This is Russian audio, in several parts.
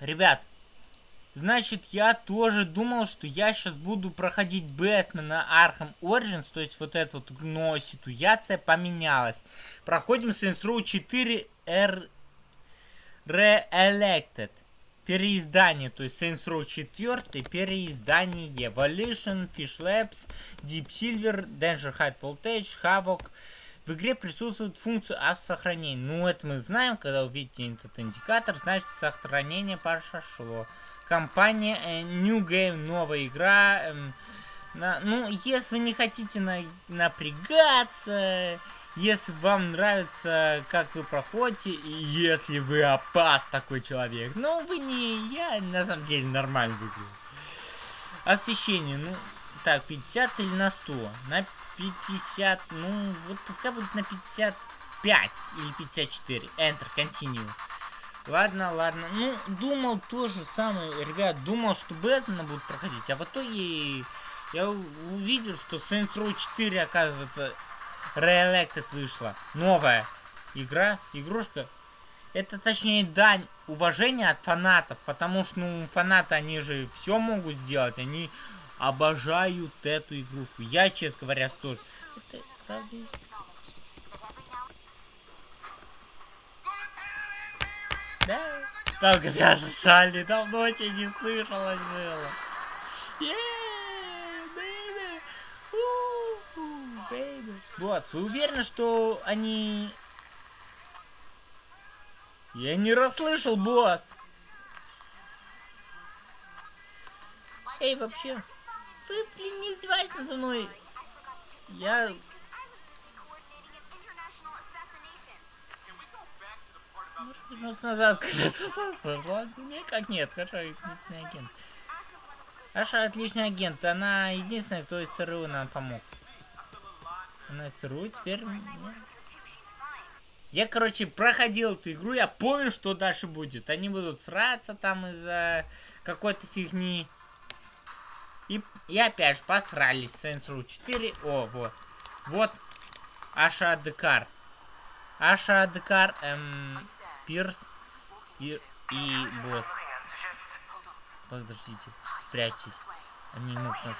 Ребят, значит, я тоже думал, что я сейчас буду проходить Бэтмена Arkham Origins, то есть вот эта вот, но ситуация поменялась. Проходим Saints Row 4 R... Re-Elected. Переиздание, то есть Saints Row 4, переиздание, Evolution, Fish Labs, Deep Silver, Danger High Voltage, Havoc, в игре присутствует функция автосохранения. Ну, это мы знаем, когда увидите этот индикатор, значит сохранение пошло. Компания э, New Game, новая игра. Э, на, ну, если не хотите на, напрягаться, если вам нравится, как вы проходите, и если вы опас такой человек. Ну, вы не... Я, на самом деле, нормально выгляжу. Освещение, ну... Так, 50 или на 100? На 50, ну, вот пускай будет на 55 или 54. Enter, continue. Ладно, ладно. Ну, думал то же самое, ребят, думал, что Бэтмена будут проходить, а в итоге я увидел, что Saints Row 4, оказывается, Reelected вышла. Новая игра, игрушка. Это, точнее, дань уважения от фанатов, потому что, ну, фанаты, они же все могут сделать, они обожают эту игрушку. Я, честно говоря, тоже. Это, Да. Там грязно Салли, давно тебя не слышалось было. Вот, вы уверены, что они... Я не расслышал, босс. Эй, вообще. Вы, блин, не издевайтесь надо мной. Я... Может вернуться назад, когда спасался? Ладно, никак нет, хорошо, отличный агент. Аша отличный агент, она единственная, кто из СРУ нам помог. Она из СРУ теперь... Я, короче, проходил эту игру, я помню, что дальше будет. Они будут сраться там из-за какой-то фигни. И, и опять же посрались. Saints Row 4. О, вот. Вот. Аша Декар. Аша Декар, эм, Пирс и, и босс. Подождите, спрячьтесь. Они могут нас...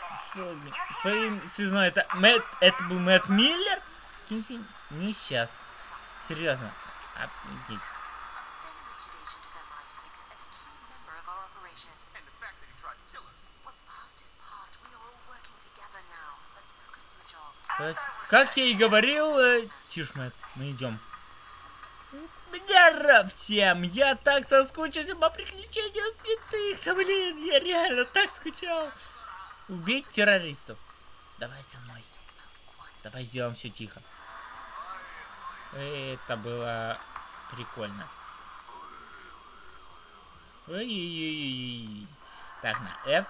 Твоим связной это Мэтт... Это был Мэтт Миллер? Кинси... Не сейчас. Серьезно. Офигеть. Как я и говорил, э, тише, мы идем. Здорово всем! Я так соскучился по приключениям святых! Блин, я реально так скучал! Убить террористов. Давай со мной. Давай сделаем все тихо. Это было прикольно. Ой -ой -ой так, на F.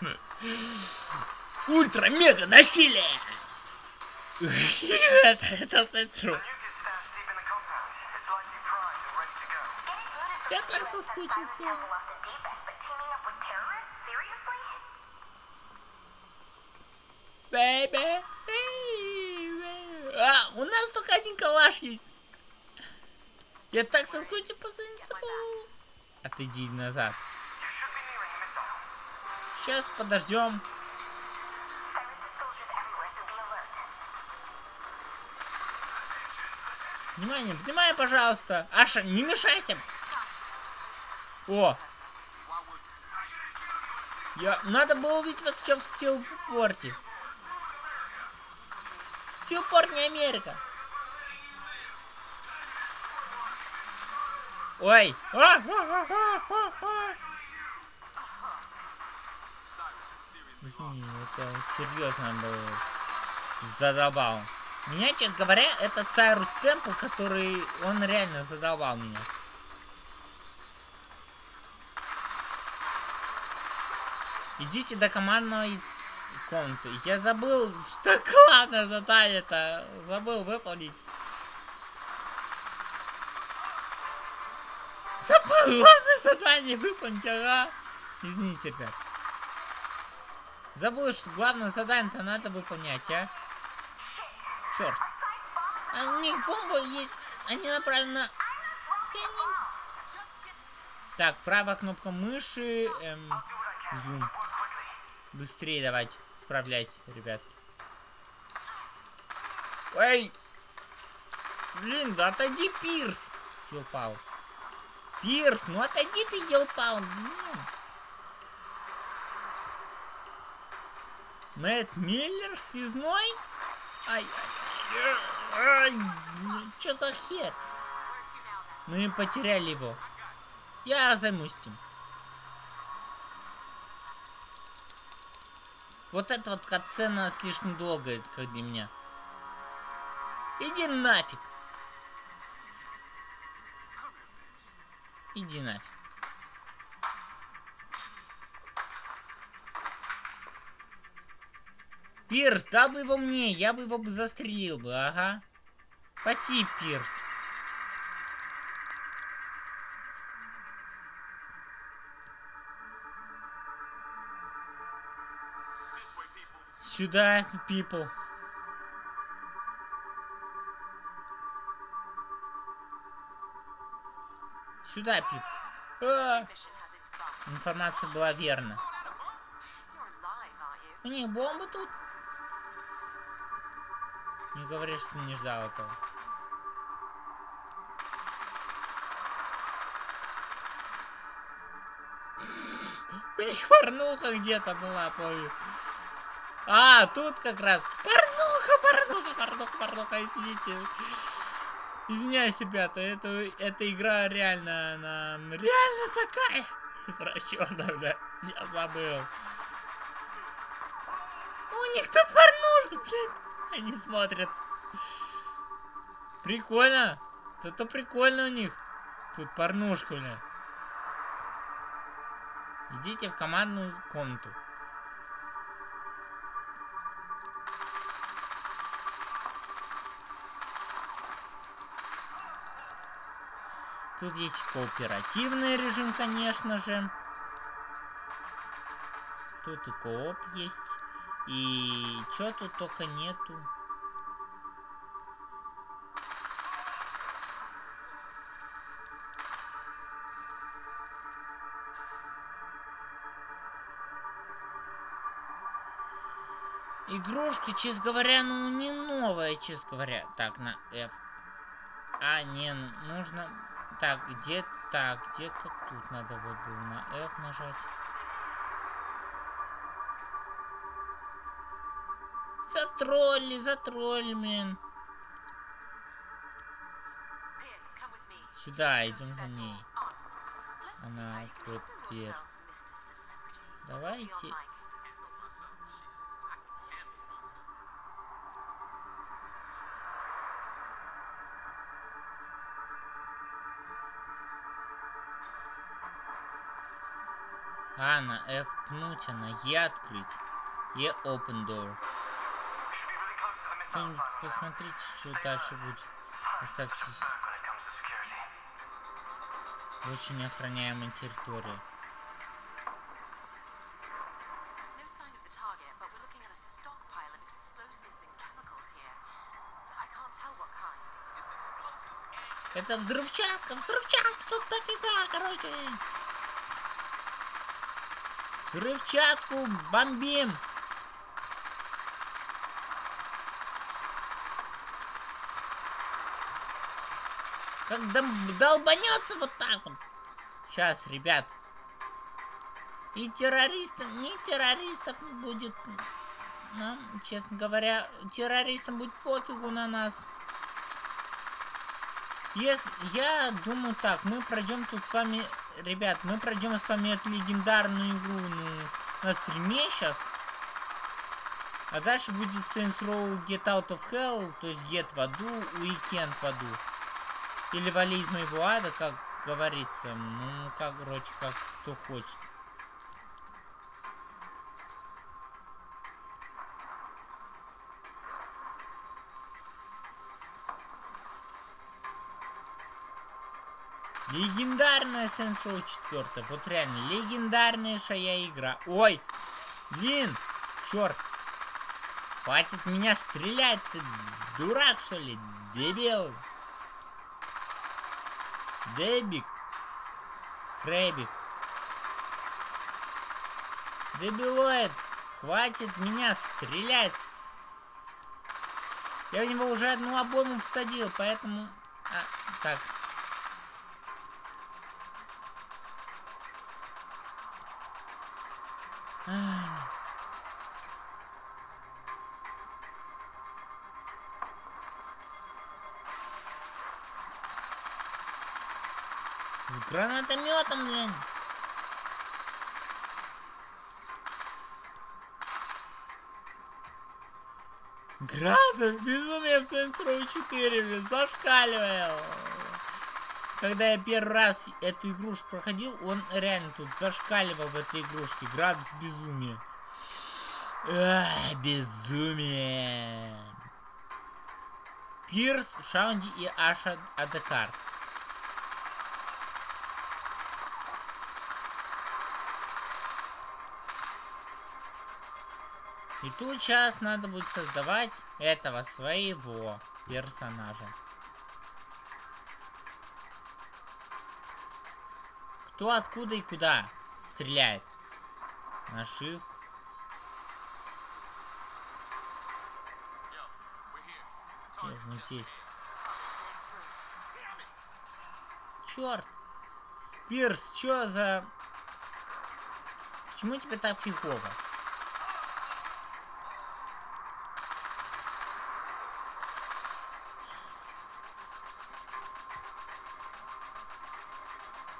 Ультра-мега насилие! Это центру. Я так соскучился. Бэйби. А, у нас только один калаш есть. Я так соскучился по Сенсу. Отойди назад. Сейчас подождем. Внимание, внимание, пожалуйста. Аша, не мешайся. О. Я... Надо было увидеть вас сейчас в Стилпорте. Стилпорт не Америка. Ой. А, а, а, это серьезно было. Задолбал. Меня, честно говоря, это Сайрус Темпл, который... Он реально задолбал меня. Идите до командной комнаты. Я забыл, что главное задание-то. Забыл выполнить. Забыл главное задание выполнить, ага. Извините, ребят. Забыл, что главное задание-то надо выполнять, а. Черт. А у них бомба есть. Они направлены на... Так, правая кнопка мыши. Эм, зум. Быстрее давайте. Справляйтесь, ребят. Эй! Блин, да отойди, Пирс! Елпал. Пирс, ну отойди ты, елпал. Мэтт Миллер связной? Ай, что за хер? Мы потеряли его. Я займусь этим. Вот эта вот катсцена слишком долгая, как для меня. Иди нафиг. Иди нафиг. Пирс, дал бы его мне, я бы его бы застрелил бы, ага. Спасибо, Пирс. Сюда, people. Сюда, пип. А! Информация была верна. У них бомба тут? Не говори, что не ждал этого. У них порнуха где-то была, помню. А, тут как раз. Порнуха, порнуха, порнуха, порнуха, извините. Извиняюсь, ребята, это, эта игра реально, она реально такая извращенная, бля. Я забыл. У них тут порнушка, блядь. Они смотрят. Прикольно. Зато прикольно у них. Тут порнушка, бля. Идите в командную комнату. Тут есть кооперативный режим, конечно же. Тут и кооп есть. И чё тут только нету. Игрушка, честно говоря, ну не новая, честно говоря. Так, на F. А, не, нужно так, где так, где-то тут надо вот было на F нажать. Затролли, затролли, блин. Сюда, идем за ней. Она дверь. Давайте. А, на F пнуть, а на E открыть. E open door. Посмотрите, что дальше будет. Оставьтесь. Очень охраняемая территория. Это взрывчатка, взрывчатка, тут дофига, короче. Взрывчатку бомбим! Как долбанется вот так вот. Сейчас, ребят. И террористов, не террористов будет нам, честно говоря, террористам будет пофигу на нас. Если, я думаю так, мы пройдем тут с вами ребят, мы пройдем с вами эту легендарную игру ну, на стриме сейчас. А дальше будет Saints Row Get Out of Hell, то есть Get в аду, Weekend в аду. Или Вали из моего ада, как говорится. Ну, как, короче, как кто хочет. Легендарная Saints Row 4. Вот реально, легендарнейшая игра. Ой, блин, черт. Хватит меня стрелять, ты дурак, что ли? Дебил. Дебик. Крэбик. Дебилоид, хватит меня стрелять. Я в него уже одну обойму всадил, поэтому... А, так. С гранатометом, блин. Градус безумие в Saints Row 4, блин, зашкаливал. Когда я первый раз эту игрушку проходил, он реально тут зашкаливал в этой игрушке. Градус безумия. Ах, безумие. Пирс, Шаунди и Аша Адекар. И тут сейчас надо будет создавать этого своего персонажа. Кто откуда и куда стреляет? На shift. Здесь. Черт! Пирс, чё за... Почему тебе так фигово?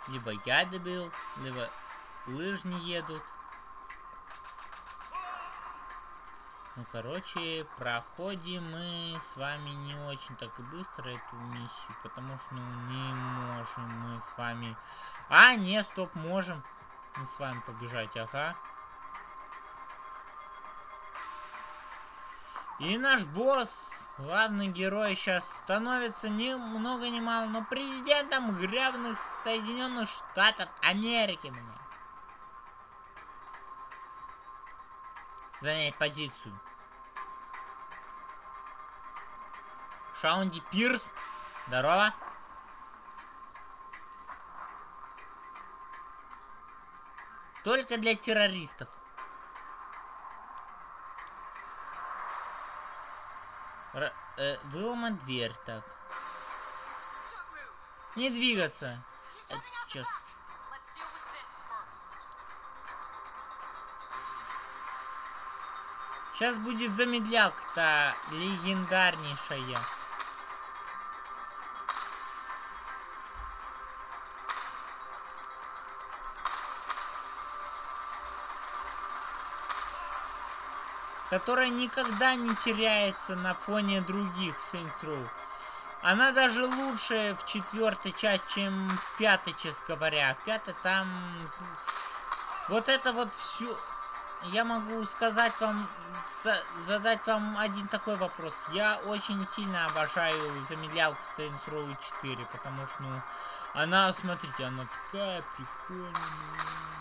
Либо я добил, либо лыжни едут. Ну, короче, проходим мы с вами не очень так и быстро эту миссию, потому что, ну, не можем мы с вами... А, не, стоп, можем мы с вами побежать, ага. И наш босс Главный герой сейчас становится ни много ни мало, но президентом гребных Соединенных Штатов Америки, мне. Занять позицию. Шаунди Пирс. Здорово. Только для террористов. Р э, выломать дверь, так. Не двигаться. Э, черт. Сейчас будет замедлялка-то легендарнейшая. Которая никогда не теряется на фоне других Saints Row. Она даже лучше в четвертой части, чем в пятой, честно говоря. В пятой там... Вот это вот все... Я могу сказать вам, задать вам один такой вопрос. Я очень сильно обожаю замедлялку Saints Row 4, потому что, ну, она, смотрите, она такая прикольная.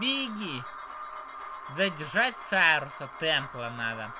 Беги! Задержать Сайруса Темпла надо.